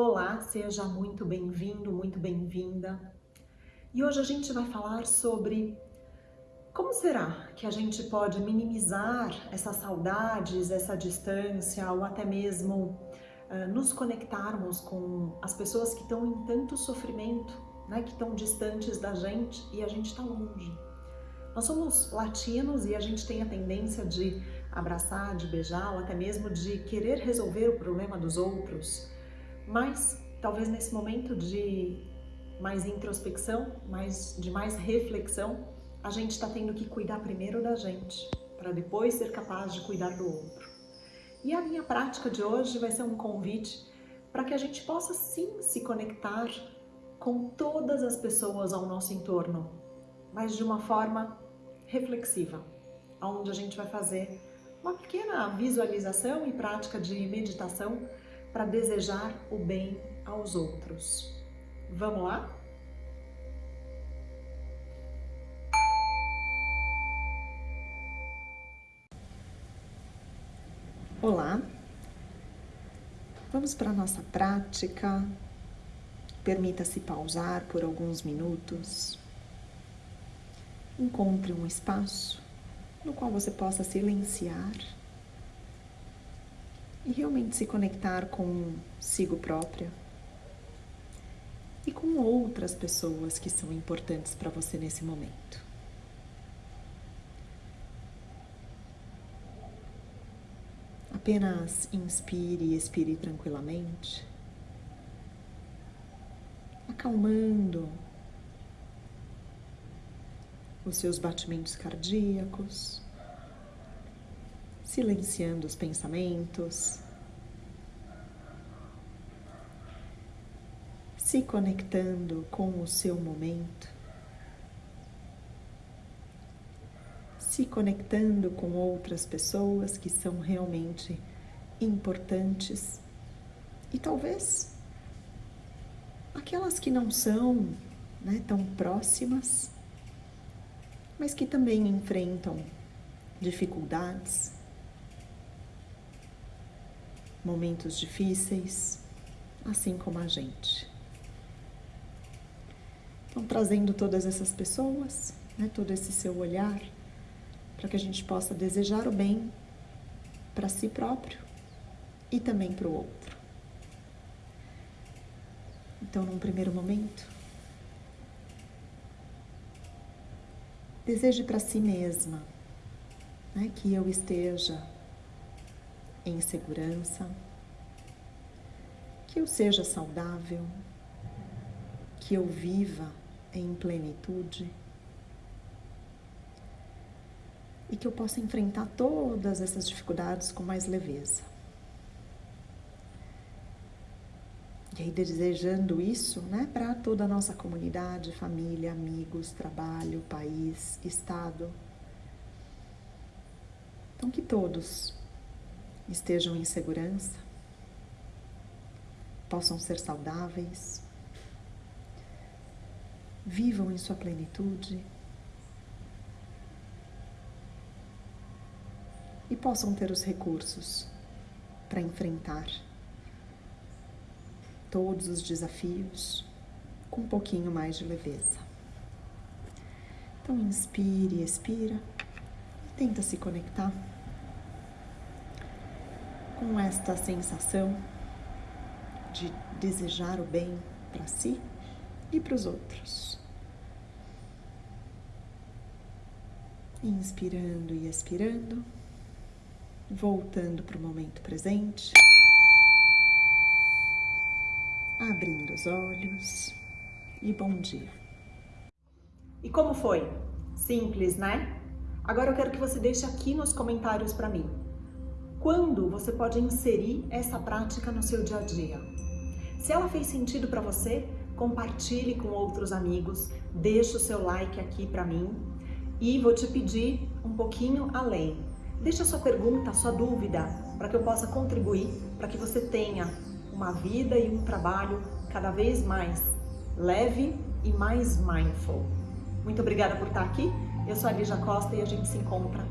Olá, seja muito bem-vindo, muito bem-vinda. E hoje a gente vai falar sobre como será que a gente pode minimizar essas saudades, essa distância ou até mesmo uh, nos conectarmos com as pessoas que estão em tanto sofrimento, né, que estão distantes da gente e a gente está longe. Nós somos latinos e a gente tem a tendência de abraçar, de beijar ou até mesmo de querer resolver o problema dos outros mas talvez nesse momento de mais introspecção, mais, de mais reflexão, a gente está tendo que cuidar primeiro da gente, para depois ser capaz de cuidar do outro. E a minha prática de hoje vai ser um convite para que a gente possa sim se conectar com todas as pessoas ao nosso entorno, mas de uma forma reflexiva, onde a gente vai fazer uma pequena visualização e prática de meditação para desejar o bem aos outros. Vamos lá? Olá, vamos para a nossa prática. Permita-se pausar por alguns minutos. Encontre um espaço no qual você possa silenciar e realmente se conectar consigo própria. E com outras pessoas que são importantes para você nesse momento. Apenas inspire e expire tranquilamente, acalmando os seus batimentos cardíacos silenciando os pensamentos, se conectando com o seu momento, se conectando com outras pessoas que são realmente importantes. E talvez aquelas que não são né, tão próximas, mas que também enfrentam dificuldades momentos difíceis, assim como a gente. Então, trazendo todas essas pessoas, né, todo esse seu olhar, para que a gente possa desejar o bem para si próprio e também para o outro. Então, num primeiro momento, deseje para si mesma né, que eu esteja em segurança, que eu seja saudável, que eu viva em plenitude e que eu possa enfrentar todas essas dificuldades com mais leveza. E aí, desejando isso né, para toda a nossa comunidade, família, amigos, trabalho, país, estado. Então, que todos estejam em segurança, possam ser saudáveis, vivam em sua plenitude e possam ter os recursos para enfrentar todos os desafios com um pouquinho mais de leveza. Então, inspire expira e tenta se conectar com esta sensação de desejar o bem para si e para os outros. Inspirando e expirando, voltando para o momento presente, abrindo os olhos e bom dia. E como foi? Simples, né? Agora eu quero que você deixe aqui nos comentários para mim quando você pode inserir essa prática no seu dia a dia. Se ela fez sentido para você, compartilhe com outros amigos, deixe o seu like aqui para mim e vou te pedir um pouquinho além. Deixe a sua pergunta, a sua dúvida, para que eu possa contribuir, para que você tenha uma vida e um trabalho cada vez mais leve e mais mindful. Muito obrigada por estar aqui. Eu sou a Lígia Costa e a gente se encontra